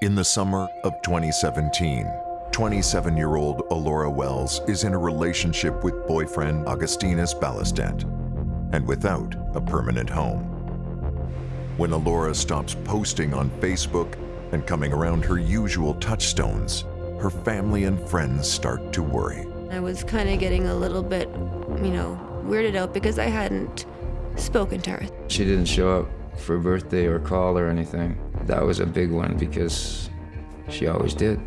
In the summer of 2017, 27-year-old Alloura Wells is in a relationship with boyfriend Augustinus Ballastet and without a permanent home. When Alloura stops posting on Facebook and coming around her usual touchstones, her family and friends start to worry. I was kind of getting a little bit, you know, weirded out because I hadn't spoken to her. She didn't show up for a birthday or call or anything. That was a big one because she always did.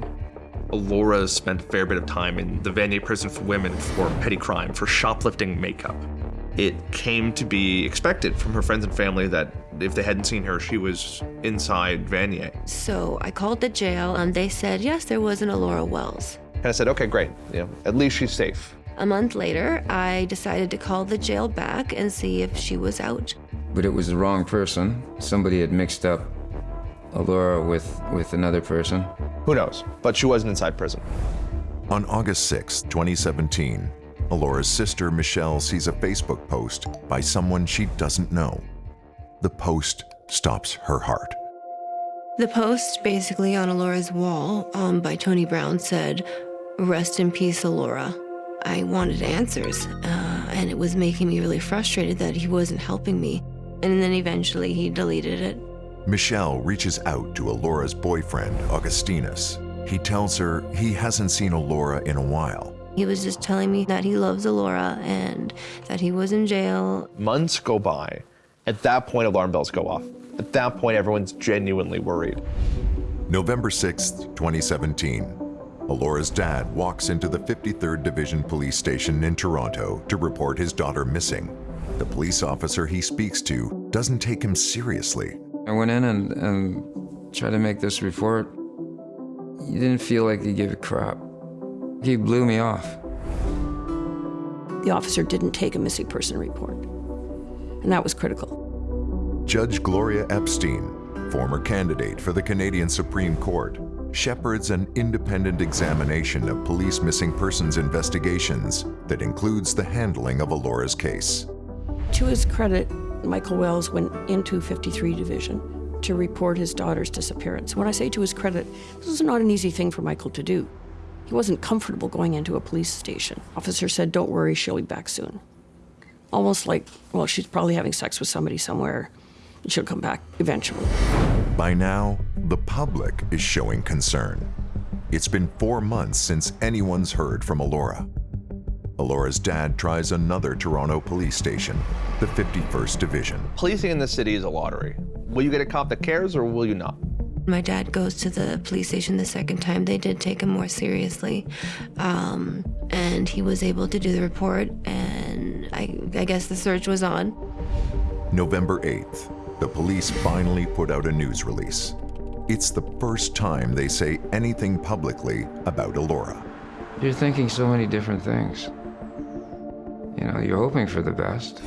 Laura spent a fair bit of time in the Vanier prison for women for petty crime, for shoplifting makeup. It came to be expected from her friends and family that if they hadn't seen her, she was inside Vanier. So I called the jail and they said, yes, there was an Alloura Wells. And I said, okay, great. You know, at least she's safe. A month later, I decided to call the jail back and see if she was out. But it was the wrong person. Somebody had mixed up Alloura with, with another person. Who knows? But she wasn't inside prison. On August 6, 2017, Alloura's sister Michelle sees a Facebook post by someone she doesn't know. The post stops her heart. The post, basically on Alloura's wall um, by Tony Brown, said, Rest in peace, Alloura. I wanted answers, uh, and it was making me really frustrated that he wasn't helping me. And then eventually he deleted it. Michelle reaches out to Alloura's boyfriend, Augustinus. He tells her he hasn't seen Alloura in a while. He was just telling me that he loves Alloura and that he was in jail. Months go by. At that point, alarm bells go off. At that point, everyone's genuinely worried. November 6th, 2017. Alloura's dad walks into the 53rd Division Police Station in Toronto to report his daughter missing. The police officer he speaks to doesn't take him seriously. I went in and, and tried to make this report. He didn't feel like he gave a crap. He blew me off. The officer didn't take a missing person report, and that was critical. Judge Gloria Epstein, former candidate for the Canadian Supreme Court, shepherds an independent examination of police missing persons investigations that includes the handling of Alloura's case. To his credit, Michael Wells went into 53 Division to report his daughter's disappearance. When I say to his credit, this was not an easy thing for Michael to do. He wasn't comfortable going into a police station. Officer said, don't worry, she'll be back soon. Almost like, well, she's probably having sex with somebody somewhere, and she'll come back eventually. By now, the public is showing concern. It's been four months since anyone's heard from Alloura. Alloura's dad tries another Toronto police station, the 51st Division. Policing in this city is a lottery. Will you get a cop that cares or will you not? My dad goes to the police station the second time. They did take him more seriously. Um, and he was able to do the report, and I, I guess the search was on. November 8th, the police finally put out a news release. It's the first time they say anything publicly about Alloura. You're thinking so many different things. You know, you're hoping for the best.